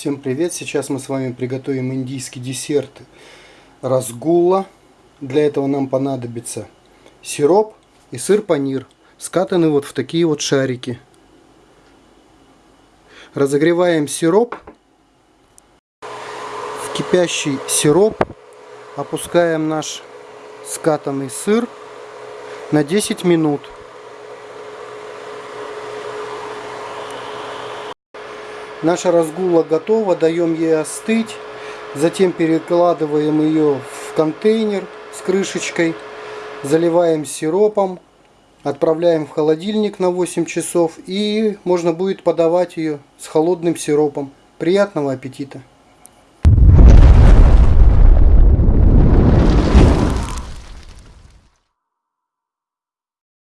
Всем привет! Сейчас мы с вами приготовим индийский десерт разгула. Для этого нам понадобится сироп и сыр панир, скатанный вот в такие вот шарики. Разогреваем сироп. В кипящий сироп опускаем наш скатанный сыр на 10 минут. Наша разгула готова, даем ей остыть. Затем перекладываем ее в контейнер с крышечкой. Заливаем сиропом. Отправляем в холодильник на 8 часов. И можно будет подавать ее с холодным сиропом. Приятного аппетита!